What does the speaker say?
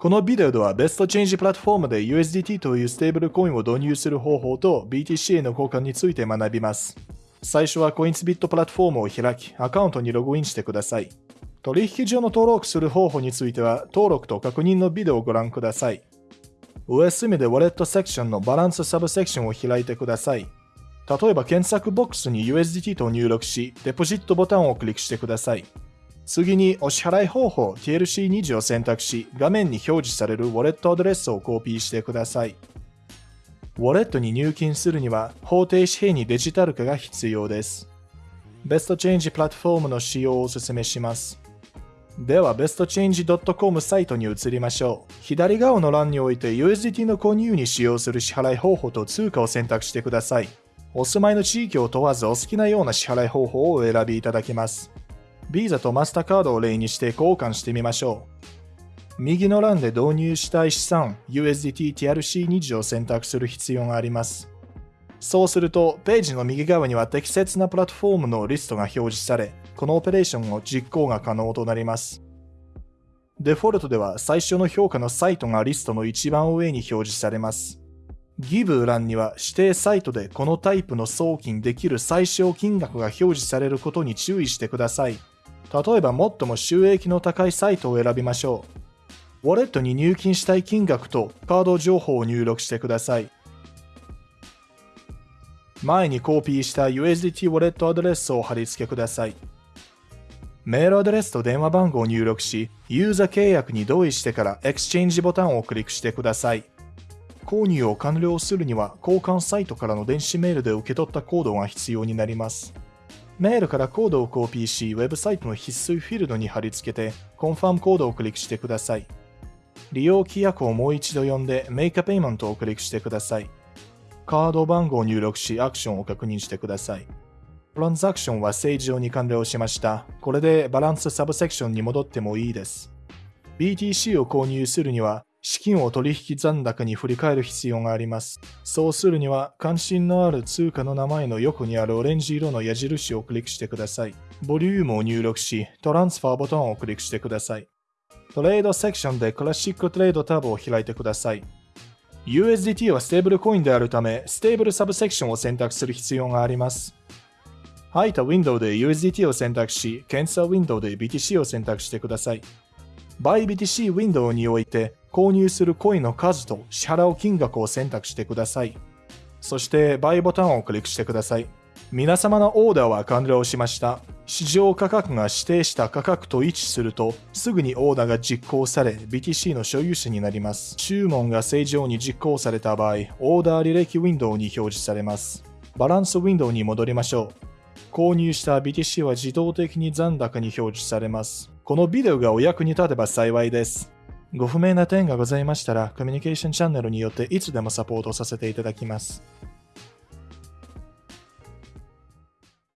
このビデオではベストチェンジプラットフォームで USDT というステーブルコインを導入する方法と BTC への交換について学びます。最初はコインスビットプラットフォームを開き、アカウントにログインしてください。取引所の登録する方法については、登録と確認のビデオをご覧ください。上隅でウォレットセクションのバランスサブセクションを開いてください。例えば検索ボックスに USDT と入力し、デポジットボタンをクリックしてください。次にお支払い方法 TLC20 を選択し、画面に表示されるウォレットアドレスをコピーしてください。ウォレットに入金するには法定紙幣にデジタル化が必要です。ベストチェンジプラットフォームの使用をお勧めします。では、bestchange.com サイトに移りましょう。左側の欄において USDT の購入に使用する支払い方法と通貨を選択してください。お住まいの地域を問わずお好きなような支払い方法をお選びいただけます。ビザとマスターカードを例にして交換してみましょう。右の欄で導入したい資産 USDT TRC20 を選択する必要があります。そうすると、ページの右側には適切なプラットフォームのリストが表示され、このオペレーションを実行が可能となります。デフォルトでは最初の評価のサイトがリストの一番上に表示されます。ギブ欄には指定サイトでこのタイプの送金できる最小金額が表示されることに注意してください。例えば最も収益の高いサイトを選びましょう。ウォレットに入金したい金額とカード情報を入力してください。前にコピーした USDT ウォレットアドレスを貼り付けください。メールアドレスと電話番号を入力し、ユーザー契約に同意してから Exchange ボタンをクリックしてください。購入を完了するには交換サイトからの電子メールで受け取ったコードが必要になります。メールからコードをコピーし、ウェブサイトの必須フィールドに貼り付けて、コンファームコードをクリックしてください。利用規約をもう一度読んで、メイクペイメントをクリックしてください。カード番号を入力し、アクションを確認してください。トランザクションは正常に完了しました。これでバランスサブセクションに戻ってもいいです。BTC を購入するには、資金を取引残高に振り返る必要があります。そうするには、関心のある通貨の名前の横にあるオレンジ色の矢印をクリックしてください。ボリュームを入力し、 Transfer ボタンをクリックしてください。トレードセクションでクラシックトレードタブを開いてください。USDT はステーブルコインであるため、ステーブルサブセクションを選択する必要があります。入ったウィンドウで USDT を選択し、検査ウィンドウで BTC を選択してください。ByBTC ウィンドウにおいて、購入するコインの数と支払う金額を選択してください。そして、 Buy ボタンをクリックしてください。皆様のオーダーは完了しました。市場価格が指定した価格と一致すると、すぐにオーダーが実行され、BTC の所有者になります。注文が正常に実行された場合、オーダー履歴ウィンドウに表示されます。バランスウィンドウに戻りましょう。購入した BTC は自動的に残高に表示されます。このビデオがお役に立てば幸いです。ご不明な点がございましたら、コミュニケーションチャンネルによっていつでもサポートさせていただきます。